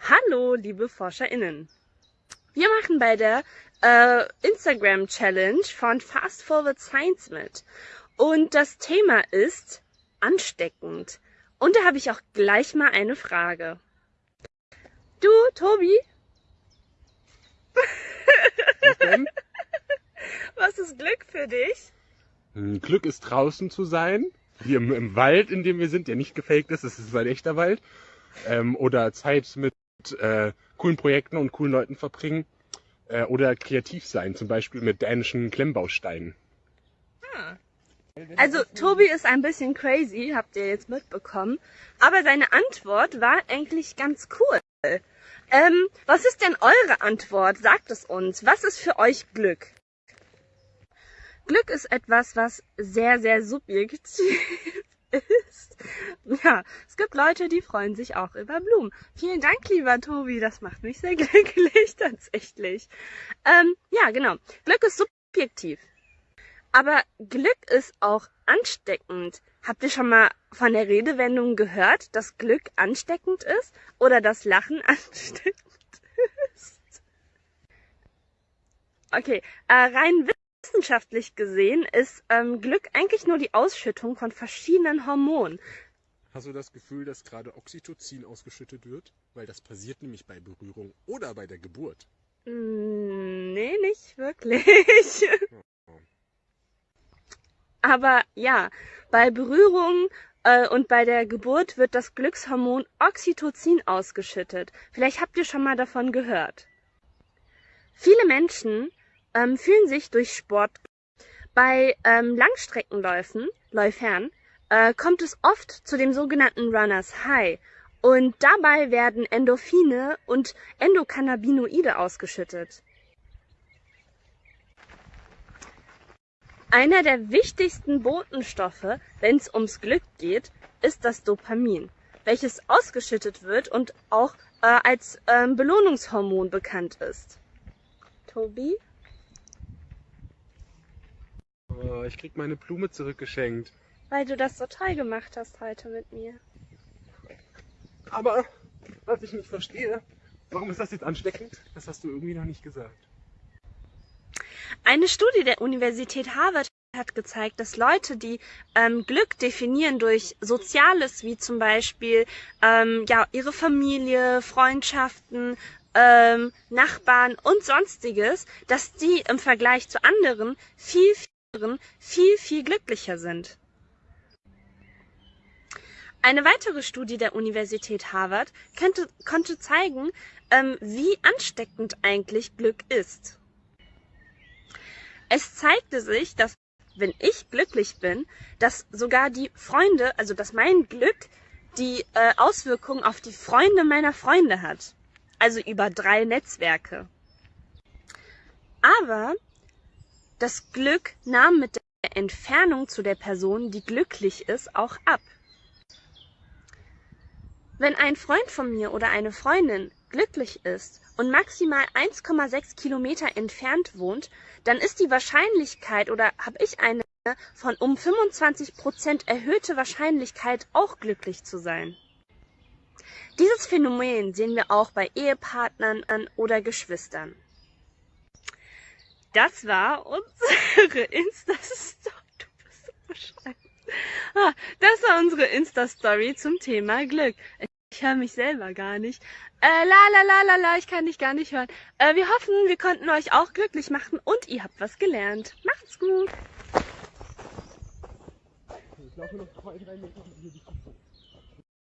Hallo, liebe ForscherInnen. Wir machen bei der äh, Instagram Challenge von Fast Forward Science mit. Und das Thema ist ansteckend. Und da habe ich auch gleich mal eine Frage. Du, Tobi? Was denn? Was ist Glück für dich? Hm, Glück ist draußen zu sein, wie im, im Wald, in dem wir sind, der nicht gefaked ist, es ist ein echter Wald. Ähm, oder Zeit mit äh, coolen Projekten und coolen Leuten verbringen. Äh, oder kreativ sein, zum Beispiel mit dänischen Klemmbausteinen. Also Tobi ist ein bisschen crazy, habt ihr jetzt mitbekommen. Aber seine Antwort war eigentlich ganz cool. Ähm, was ist denn eure Antwort? Sagt es uns. Was ist für euch Glück? Glück ist etwas, was sehr, sehr subjektiv ist. Ja, es gibt Leute, die freuen sich auch über Blumen. Vielen Dank, lieber Tobi, das macht mich sehr glücklich, tatsächlich. Ähm, ja, genau. Glück ist subjektiv. Aber Glück ist auch ansteckend. Habt ihr schon mal von der Redewendung gehört, dass Glück ansteckend ist oder dass Lachen ansteckend ist? Okay, äh, rein wissenschaftlich gesehen ist ähm, Glück eigentlich nur die Ausschüttung von verschiedenen Hormonen. Hast du das Gefühl, dass gerade Oxytocin ausgeschüttet wird? Weil das passiert nämlich bei Berührung oder bei der Geburt. Mm, nee, nicht wirklich. Aber ja, bei Berührung äh, und bei der Geburt wird das Glückshormon Oxytocin ausgeschüttet. Vielleicht habt ihr schon mal davon gehört. Viele Menschen ähm, fühlen sich durch Sport. Bei ähm, Langstreckenläufen, Läufern, äh, kommt es oft zu dem sogenannten Runners High. Und dabei werden Endorphine und Endokannabinoide ausgeschüttet. Einer der wichtigsten Botenstoffe, wenn es ums Glück geht, ist das Dopamin, welches ausgeschüttet wird und auch äh, als ähm, Belohnungshormon bekannt ist. Tobi? Oh, ich krieg meine Blume zurückgeschenkt. Weil du das so toll gemacht hast heute mit mir. Aber was ich nicht verstehe, warum ist das jetzt ansteckend? Das hast du irgendwie noch nicht gesagt. Eine Studie der Universität Harvard hat gezeigt, dass Leute, die ähm, Glück definieren durch Soziales, wie zum Beispiel ähm, ja, ihre Familie, Freundschaften, ähm, Nachbarn und sonstiges, dass die im Vergleich zu anderen viel, viel, viel, viel glücklicher sind. Eine weitere Studie der Universität Harvard könnte, konnte zeigen, ähm, wie ansteckend eigentlich Glück ist. Es zeigte sich, dass wenn ich glücklich bin, dass sogar die Freunde, also dass mein Glück die äh, Auswirkungen auf die Freunde meiner Freunde hat. Also über drei Netzwerke. Aber das Glück nahm mit der Entfernung zu der Person, die glücklich ist, auch ab. Wenn ein Freund von mir oder eine Freundin glücklich ist und maximal 1,6 Kilometer entfernt wohnt, dann ist die Wahrscheinlichkeit oder habe ich eine von um 25 Prozent erhöhte Wahrscheinlichkeit auch glücklich zu sein. Dieses Phänomen sehen wir auch bei Ehepartnern oder Geschwistern. Das war unsere Insta-Story. Ah, das war unsere Insta-Story zum Thema Glück. Ich höre mich selber gar nicht. Äh, la la la la ich kann dich gar nicht hören. Äh, wir hoffen, wir konnten euch auch glücklich machen und ihr habt was gelernt. Macht's gut. Ich laufe noch zwei, drei Meter